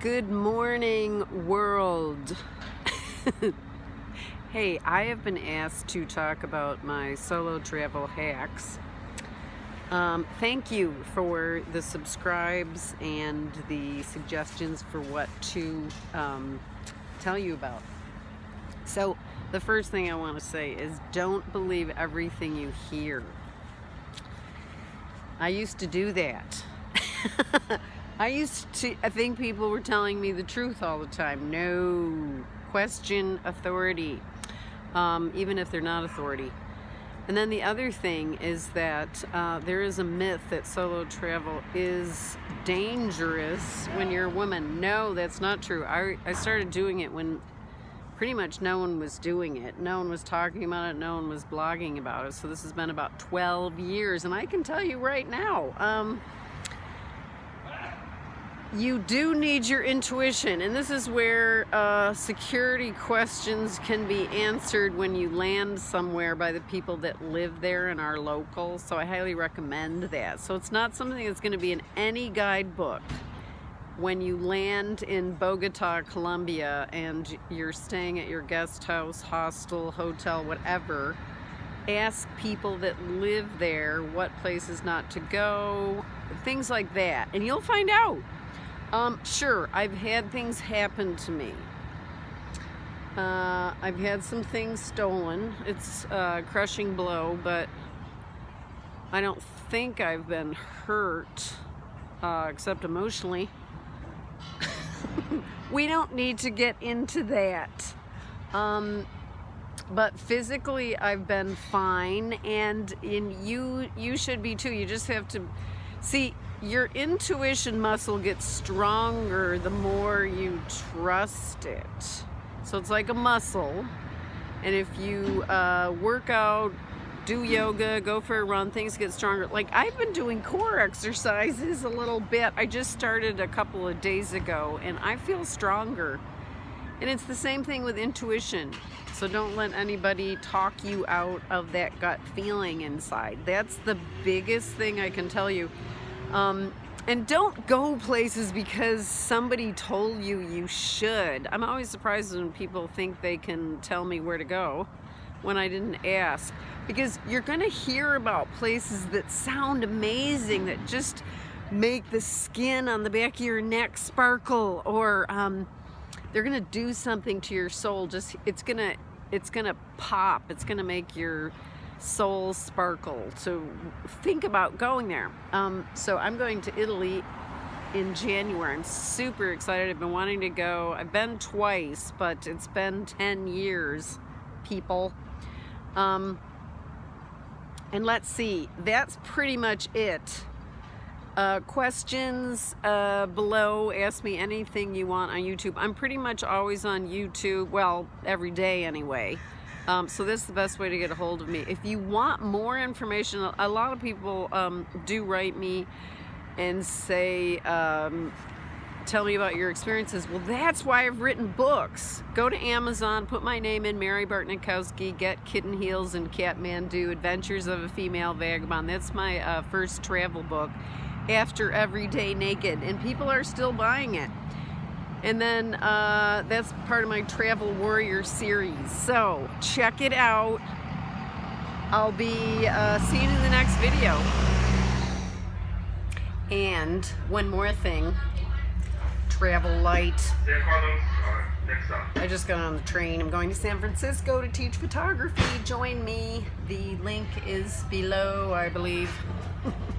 Good morning, world. hey, I have been asked to talk about my solo travel hacks. Um, thank you for the subscribes and the suggestions for what to um, tell you about. So, the first thing I want to say is don't believe everything you hear. I used to do that. I used to, I think people were telling me the truth all the time. No, question authority, um, even if they're not authority. And then the other thing is that uh, there is a myth that solo travel is dangerous when you're a woman. No, that's not true. I, I started doing it when pretty much no one was doing it. No one was talking about it. No one was blogging about it. So this has been about 12 years. And I can tell you right now, um, you do need your intuition and this is where uh, security questions can be answered when you land somewhere by the people that live there and are local so I highly recommend that. So it's not something that's going to be in any guidebook when you land in Bogota, Colombia and you're staying at your guest house, hostel, hotel, whatever ask people that live there what places not to go things like that and you'll find out um, sure, I've had things happen to me. Uh, I've had some things stolen. It's a crushing blow, but I don't think I've been hurt, uh, except emotionally. we don't need to get into that. Um, but physically I've been fine and in you you should be too. You just have to see your intuition muscle gets stronger the more you trust it. So it's like a muscle. And if you uh, work out, do yoga, go for a run, things get stronger. Like I've been doing core exercises a little bit. I just started a couple of days ago and I feel stronger. And it's the same thing with intuition. So don't let anybody talk you out of that gut feeling inside. That's the biggest thing I can tell you. Um, and don't go places because somebody told you you should. I'm always surprised when people think they can tell me where to go when I didn't ask. Because you're going to hear about places that sound amazing, that just make the skin on the back of your neck sparkle, or um, they're to do something to your soul. Just it's to it's to pop. It's to make your soul sparkle so think about going there. Um, so I'm going to Italy in January. I'm super excited. I've been wanting to go. I've been twice, but it's been 10 years, people. Um, and let's see, that's pretty much it. Uh, questions uh, below, ask me anything you want on YouTube. I'm pretty much always on YouTube, well, every day anyway. Um, so this is the best way to get a hold of me. If you want more information, a lot of people um, do write me and say, um, tell me about your experiences. Well, that's why I've written books. Go to Amazon, put my name in, Mary Bartnikowski, get Kitten Heels and Kathmandu, Adventures of a Female Vagabond. That's my uh, first travel book after Everyday Naked, and people are still buying it. And then uh, that's part of my Travel Warrior series. So check it out. I'll be uh, seeing you in the next video. And one more thing, travel light. I just got on the train. I'm going to San Francisco to teach photography. Join me. The link is below, I believe.